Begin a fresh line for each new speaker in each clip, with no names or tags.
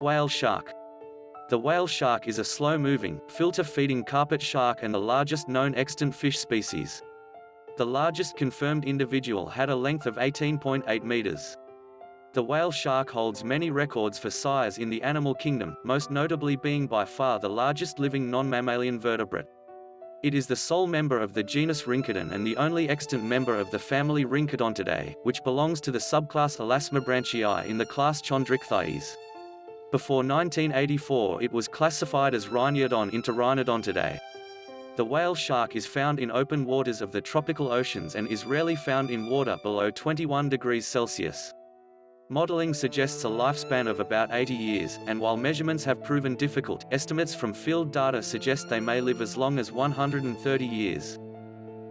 Whale shark. The whale shark is a slow-moving, filter-feeding carpet shark and the largest known extant fish species. The largest confirmed individual had a length of 18.8 meters. The whale shark holds many records for size in the animal kingdom, most notably being by far the largest living non-mammalian vertebrate. It is the sole member of the genus Rhincodon and the only extant member of the family Rhincodontidae, which belongs to the subclass Elasmobranchii in the class Chondrichthyes. Before 1984 it was classified as Rhiniodon into Rhinodontidae. The whale shark is found in open waters of the tropical oceans and is rarely found in water below 21 degrees Celsius. Modeling suggests a lifespan of about 80 years, and while measurements have proven difficult, estimates from field data suggest they may live as long as 130 years.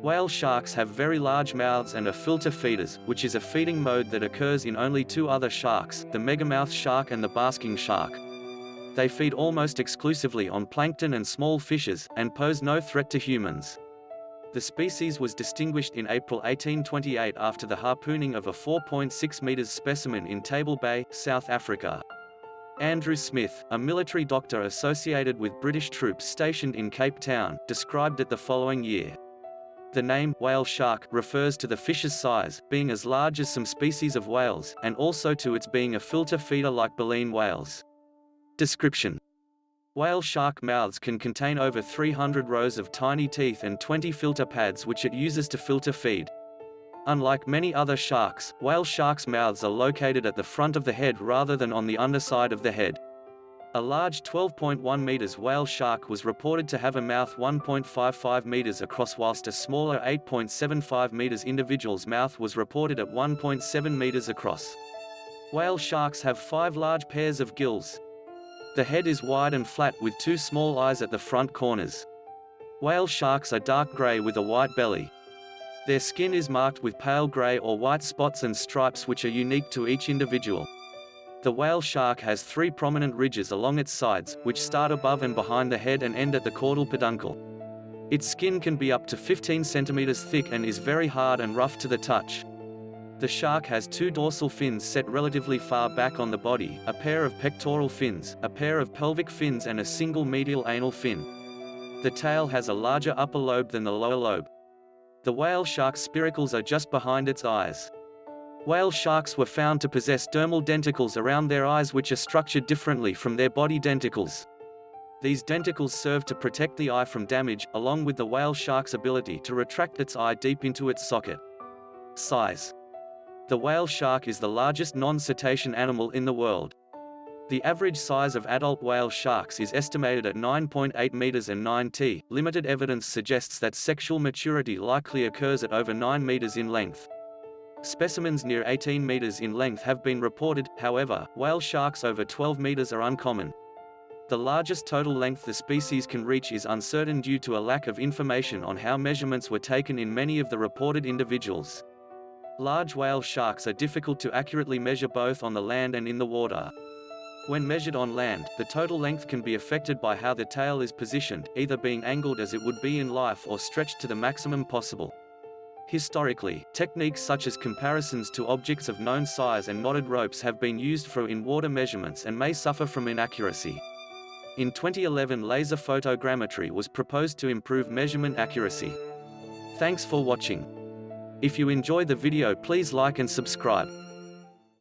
Whale sharks have very large mouths and are filter feeders, which is a feeding mode that occurs in only two other sharks, the megamouth shark and the basking shark. They feed almost exclusively on plankton and small fishes, and pose no threat to humans. The species was distinguished in April 1828 after the harpooning of a 4.6 meters specimen in Table Bay, South Africa. Andrew Smith, a military doctor associated with British troops stationed in Cape Town, described it the following year. The name, whale shark, refers to the fish's size, being as large as some species of whales, and also to its being a filter feeder like baleen whales. Description Whale shark mouths can contain over 300 rows of tiny teeth and 20 filter pads which it uses to filter feed. Unlike many other sharks, whale sharks' mouths are located at the front of the head rather than on the underside of the head. A large 12.1 meters whale shark was reported to have a mouth 1.55 meters across whilst a smaller 8.75 meters individual's mouth was reported at 1.7 meters across. Whale sharks have five large pairs of gills. The head is wide and flat with two small eyes at the front corners. Whale sharks are dark gray with a white belly. Their skin is marked with pale gray or white spots and stripes which are unique to each individual. The whale shark has three prominent ridges along its sides, which start above and behind the head and end at the caudal peduncle. Its skin can be up to 15 centimeters thick and is very hard and rough to the touch. The shark has two dorsal fins set relatively far back on the body, a pair of pectoral fins, a pair of pelvic fins and a single medial anal fin. The tail has a larger upper lobe than the lower lobe. The whale shark's spiracles are just behind its eyes. Whale sharks were found to possess dermal denticles around their eyes which are structured differently from their body denticles. These denticles serve to protect the eye from damage, along with the whale shark's ability to retract its eye deep into its socket. Size The whale shark is the largest non-cetacean animal in the world. The average size of adult whale sharks is estimated at 9.8 meters and 9 t. Limited evidence suggests that sexual maturity likely occurs at over 9 meters in length. Specimens near 18 meters in length have been reported, however, whale sharks over 12 meters are uncommon. The largest total length the species can reach is uncertain due to a lack of information on how measurements were taken in many of the reported individuals. Large whale sharks are difficult to accurately measure both on the land and in the water. When measured on land, the total length can be affected by how the tail is positioned, either being angled as it would be in life or stretched to the maximum possible. Historically, techniques such as comparisons to objects of known size and knotted ropes have been used for in-water measurements and may suffer from inaccuracy. In 2011 laser photogrammetry was proposed to improve measurement accuracy. Thanks for watching. If you enjoy the video please like and subscribe.